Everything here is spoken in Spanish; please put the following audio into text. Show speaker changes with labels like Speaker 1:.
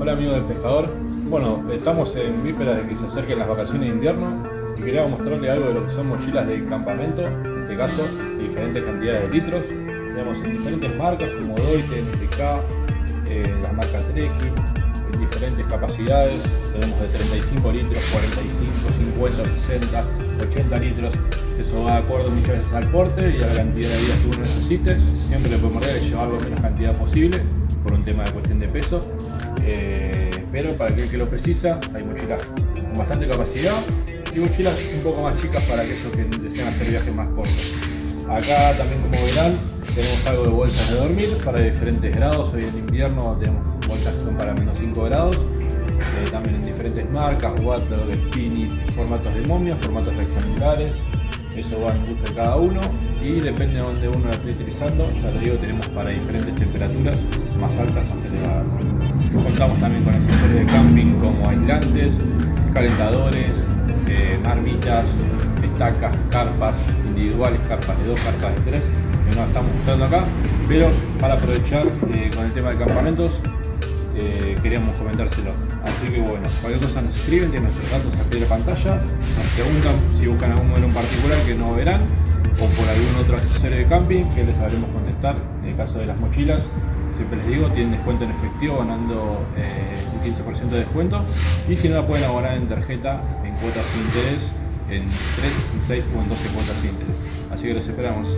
Speaker 1: Hola amigos del pescador. Bueno, estamos en víspera de que se acerquen las vacaciones de invierno y queríamos mostrarle algo de lo que son mochilas de campamento, en este caso de diferentes cantidades de litros. Tenemos en diferentes marcas como Doite, NPK, eh, las marcas Treki, en diferentes capacidades. Tenemos de 35 litros, 45, 50, 60, 80 litros. Eso va de acuerdo muchas veces al porte y a la cantidad de días que uno necesite. Siempre lo primordial es llevarlo la menos cantidad posible por un tema de cuestión de peso. Eh, pero para aquel que lo precisa, hay mochilas con bastante capacidad y mochilas un poco más chicas para aquellos que desean hacer viajes más cortos. Acá también como verán tenemos algo de bolsas de dormir para diferentes grados. Hoy en invierno tenemos bolsas que son para menos 5 grados. Eh, también en diferentes marcas, Water, Spinny, formatos de momia, formatos rectangulares. Eso va en gusto de cada uno y depende de donde uno la esté utilizando. Ya lo digo, tenemos para diferentes temperaturas, más altas, más elevadas. Contamos también con accesorios de camping como aislantes, calentadores, eh, estacas, carpas individuales, carpas de dos, carpas de tres, que no estamos mostrando acá, pero para aprovechar eh, con el tema de campamentos eh, queríamos comentárselo. Así que bueno, cualquier cosa nos escriben, tienen nuestros datos aquí en la pantalla, nos preguntan si buscan algún modelo en particular que no verán, o por algún otro accesorio de camping que les sabremos contestar. En el caso de las mochilas, siempre les digo, tienen descuento en efectivo ganando eh, un 15% de descuento y si no la pueden abonar en tarjeta en cuotas sin interés en 3, 6 o en 12 cuotas sin interés. Así que los esperamos.